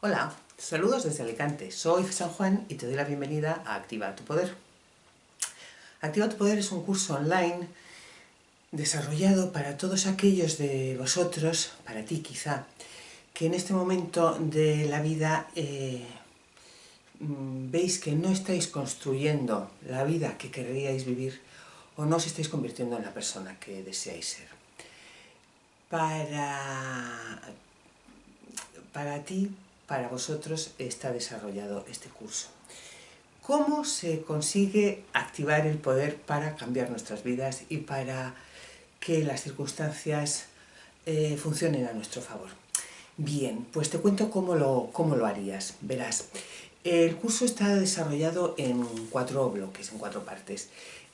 Hola, saludos desde Alicante, soy San Juan y te doy la bienvenida a Activa tu Poder. Activa tu Poder es un curso online desarrollado para todos aquellos de vosotros, para ti quizá, que en este momento de la vida eh, mm, veis que no estáis construyendo la vida que querríais vivir o no os estáis convirtiendo en la persona que deseáis ser. Para, para ti para vosotros está desarrollado este curso. ¿Cómo se consigue activar el poder para cambiar nuestras vidas y para que las circunstancias eh, funcionen a nuestro favor? Bien, pues te cuento cómo lo, cómo lo harías. Verás, el curso está desarrollado en cuatro bloques, en cuatro partes.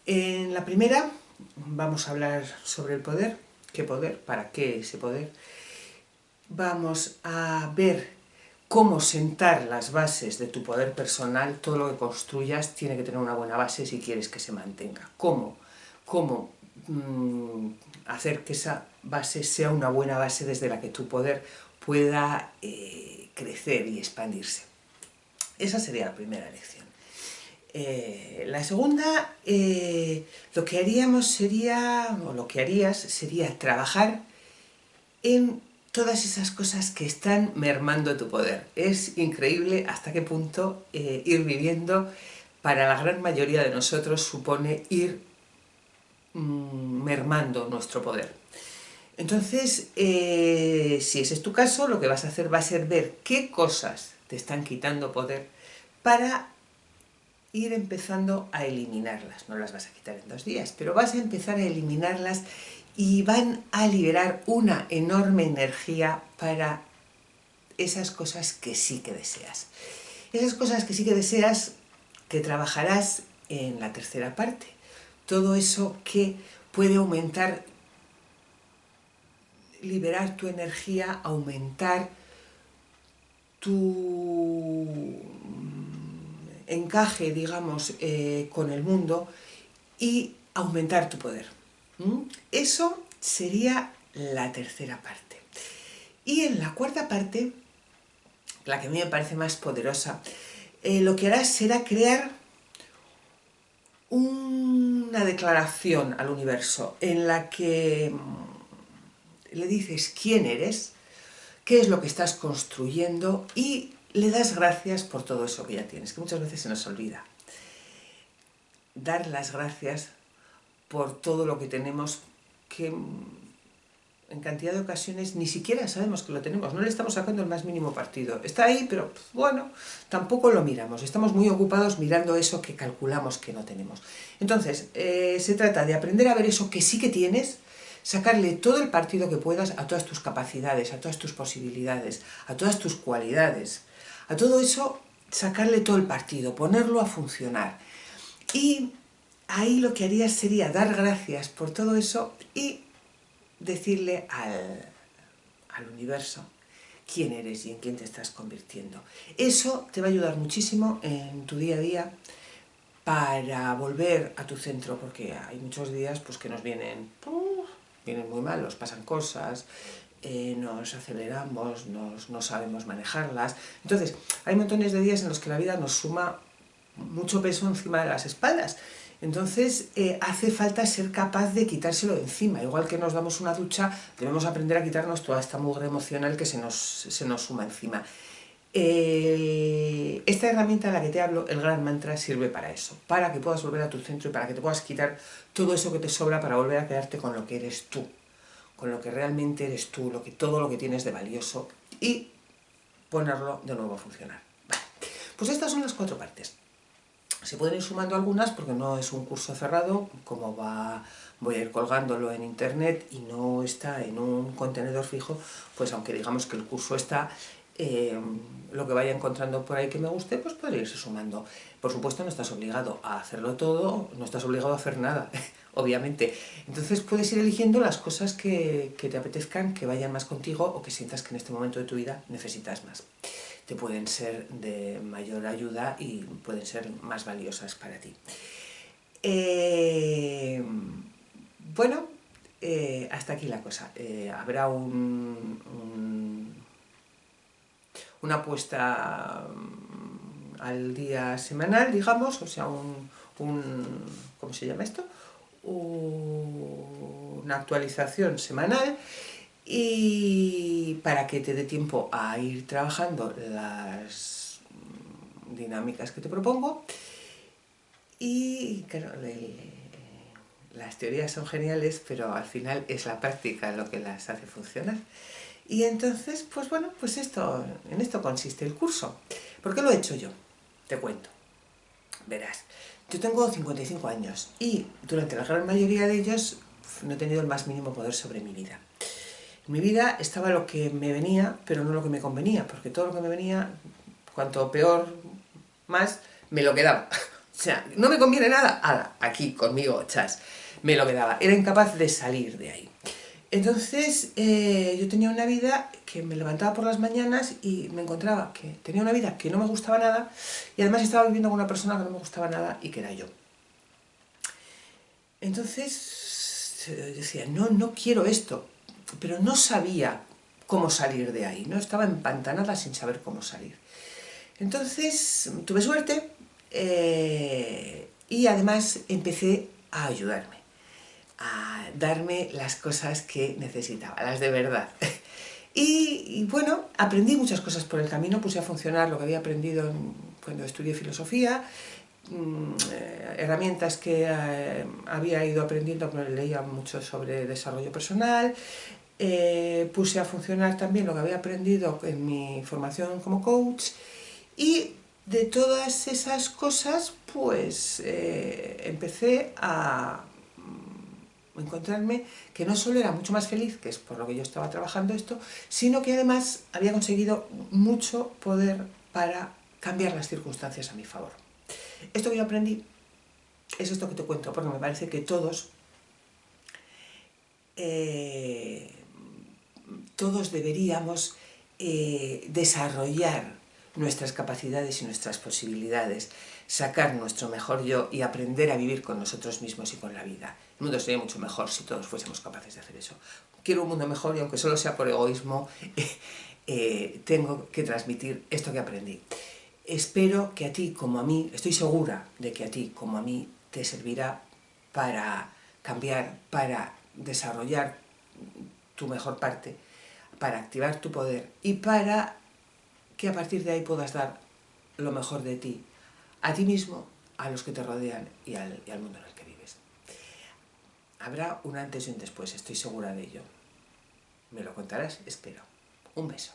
En la primera vamos a hablar sobre el poder, qué poder, para qué ese poder. Vamos a ver cómo sentar las bases de tu poder personal, todo lo que construyas tiene que tener una buena base si quieres que se mantenga. ¿Cómo? ¿Cómo mm, hacer que esa base sea una buena base desde la que tu poder pueda eh, crecer y expandirse? Esa sería la primera lección. Eh, la segunda, eh, lo que haríamos sería, o lo que harías, sería trabajar en todas esas cosas que están mermando tu poder. Es increíble hasta qué punto eh, ir viviendo para la gran mayoría de nosotros supone ir mm, mermando nuestro poder. Entonces, eh, si ese es tu caso, lo que vas a hacer va a ser ver qué cosas te están quitando poder para ir empezando a eliminarlas. No las vas a quitar en dos días, pero vas a empezar a eliminarlas y van a liberar una enorme energía para esas cosas que sí que deseas. Esas cosas que sí que deseas que trabajarás en la tercera parte. Todo eso que puede aumentar, liberar tu energía, aumentar tu encaje, digamos, eh, con el mundo y aumentar tu poder. ¿Mm? Eso sería la tercera parte. Y en la cuarta parte, la que a mí me parece más poderosa, eh, lo que harás será crear una declaración al universo en la que mm, le dices quién eres, qué es lo que estás construyendo y le das gracias por todo eso que ya tienes, que muchas veces se nos olvida. Dar las gracias por todo lo que tenemos que en cantidad de ocasiones ni siquiera sabemos que lo tenemos, no le estamos sacando el más mínimo partido. Está ahí, pero bueno, tampoco lo miramos, estamos muy ocupados mirando eso que calculamos que no tenemos. Entonces, eh, se trata de aprender a ver eso que sí que tienes, sacarle todo el partido que puedas a todas tus capacidades, a todas tus posibilidades, a todas tus cualidades, a todo eso sacarle todo el partido, ponerlo a funcionar. Y ahí lo que haría sería dar gracias por todo eso y decirle al, al universo quién eres y en quién te estás convirtiendo. Eso te va a ayudar muchísimo en tu día a día para volver a tu centro, porque hay muchos días pues, que nos vienen, vienen muy malos, pasan cosas, eh, nos aceleramos, nos, no sabemos manejarlas. Entonces, hay montones de días en los que la vida nos suma mucho peso encima de las espaldas entonces eh, hace falta ser capaz de quitárselo de encima. Igual que nos damos una ducha, debemos aprender a quitarnos toda esta mugre emocional que se nos, suma encima. Esta herramienta de la que te hablo, el gran mantra, sirve para eso, para que puedas volver a tu centro y para que te puedas quitar todo eso que te sobra para volver a quedarte con lo que eres tú, con lo que realmente eres tú, lo que, todo lo que tienes de valioso y ponerlo de nuevo a funcionar. Pues estas son las cuatro partes. Se pueden ir sumando algunas porque no es un curso cerrado, como va, voy a ir colgándolo en internet y no está en un contenedor fijo, pues aunque digamos que el curso está, eh, lo que vaya encontrando por ahí que me guste, pues podría irse sumando. Por supuesto no estás obligado a hacerlo todo, no estás obligado a hacer nada, obviamente. Entonces puedes ir eligiendo las cosas que, que te apetezcan, que vayan más contigo o que sientas que en este momento de tu vida necesitas más te pueden ser de mayor ayuda y pueden ser más valiosas para ti. Eh, bueno, eh, hasta aquí la cosa. Eh, habrá un, una apuesta mm, al día semanal, digamos, o sea, un, un ¿cómo se llama esto? una actualización semanal y para que te dé tiempo a ir trabajando las dinámicas que te propongo y claro, las teorías son geniales pero al final es la práctica lo que las hace funcionar y entonces, pues bueno, pues esto, en esto consiste el curso. ¿Por qué lo he hecho yo? Te cuento. Verás, yo tengo 55 años y durante la gran mayoría de ellos no he tenido el más mínimo poder sobre mi vida. Mi vida estaba lo que me venía, pero no lo que me convenía, porque todo lo que me venía, cuanto peor, más, me lo quedaba. O sea, no me conviene nada, aquí conmigo, chas, me lo quedaba. Era incapaz de salir de ahí. Entonces, eh, yo tenía una vida que me levantaba por las mañanas y me encontraba que tenía una vida que no me gustaba nada y además estaba viviendo con una persona que no me gustaba nada y que era yo. Entonces, yo decía, no, no quiero esto, pero no sabía cómo salir de ahí, no estaba empantanada sin saber cómo salir. Entonces, tuve suerte eh, y además empecé a ayudarme a darme las cosas que necesitaba, las de verdad. Y, bueno, aprendí muchas cosas por el camino, puse a funcionar lo que había aprendido cuando estudié filosofía, herramientas que eh, había ido aprendiendo, leía mucho sobre desarrollo personal, eh, puse a funcionar también lo que había aprendido en mi formación como coach y de todas esas cosas pues empecé a encontrarme que no solo era mucho más feliz, que es por lo que yo estaba trabajando esto, sino que además había conseguido mucho poder para cambiar las circunstancias a mi favor. Esto que yo aprendí es esto que te cuento, porque me parece que todos, eh, todos deberíamos eh, desarrollar nuestras capacidades y nuestras posibilidades, sacar nuestro mejor yo y aprender a vivir con nosotros mismos y con la vida. El mundo sería mucho mejor si todos fuésemos capaces de hacer eso. Quiero un mundo mejor y aunque solo sea por egoísmo, eh, tengo que transmitir esto que aprendí. Espero que a ti como a mí, estoy segura de que a ti como a mí te servirá para cambiar, para desarrollar tu mejor parte, para activar tu poder y para que a partir de ahí puedas dar lo mejor de ti, a ti mismo, a los que te rodean y al, mundo en el que vives. Habrá un antes y un después, estoy segura de ello. ¿Me lo contarás? Espero. Un beso.